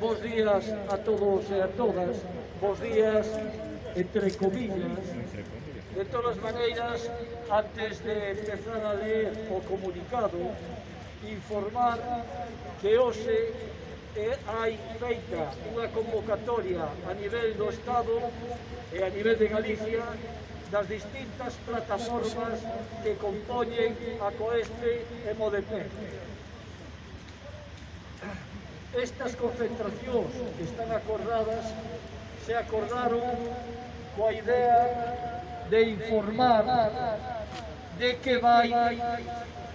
Bos días a todos e a todas. Bos días, entre comillas. De todas maneiras, antes de empezar a ler o comunicado, informar que hoxe eh, hai feita unha convocatoria a nivel do Estado e a nivel de Galicia das distintas plataformas que compoñen a Coeste e Modepec. Estas concentracións que están acordadas se acordaron coa idea de informar de que vai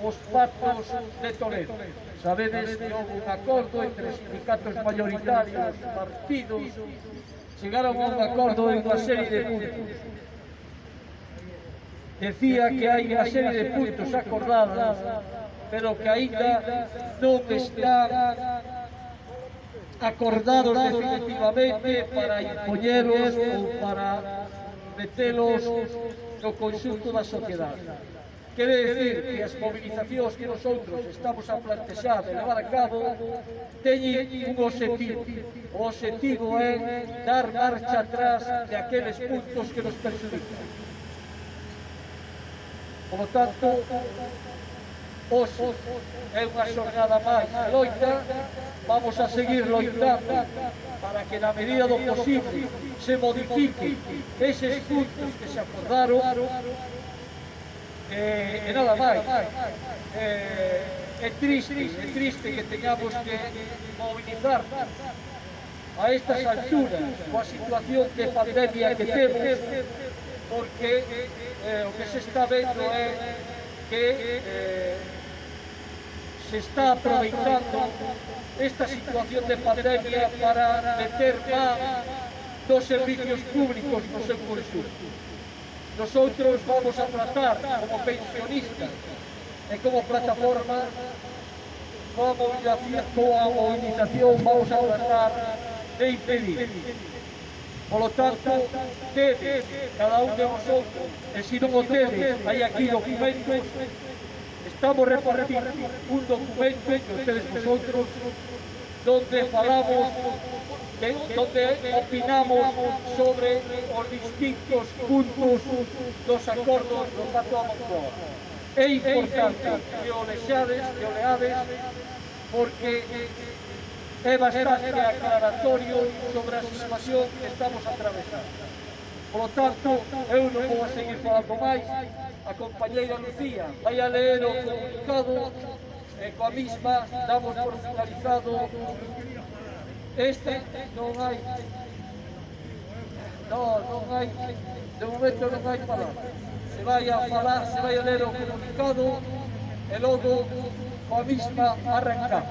os patos de Toledo. Sabedes que houve un acordo entre sindicatos mayoritarios, partidos, chegaron a un acordo en unha serie de puntos. Decía que hai unha serie de puntos acordados, pero que aínda non están acordado definitivamente para impoñeros ou para metelos no conxunto da sociedade. Quere decir que as mobilizacións que nosotros estamos a plantexar e levar a cabo teñen un objetivo. O objetivo é dar marcha atrás de aqueles puntos que nos perjudican. Por lo tanto, Hoxe é unha xornada máis loita, vamos a seguir loitando para que na medida do posible se modifique eses puntos que se acordaron eh, e nada máis. Eh, é triste, é triste que teñamos que movilizar a estas alturas coa situación de pandemia que temos porque eh, o que se está vendo é que eh, se está aproveitando esta situación de pandemia para meter más dos servicios públicos no seu conjunto. Nosotros vamos a tratar como pensionistas e como plataforma movilización, vamos a tratar de impedir. Por lo tanto, tedes, cada un de vosotros, e se non o tedes, hai aquí documentos, estamos repartindo un documento que ustedes vosotros, donde falamos donde opinamos sobre os distintos puntos dos acordos do Pacto Amontoa. É importante que o lexades, que o leades, porque é bastante aclaratorio sobre a situación que estamos atravesando. Por lo tanto, eu non vou a seguir falando máis, a Lucía. Vai a ler o comunicado e coa misma damos por finalizado. Este non hai Non, non hai De momento non hai palabra Se vai a falar, se vai a ler o comunicado E logo coa misma arrancar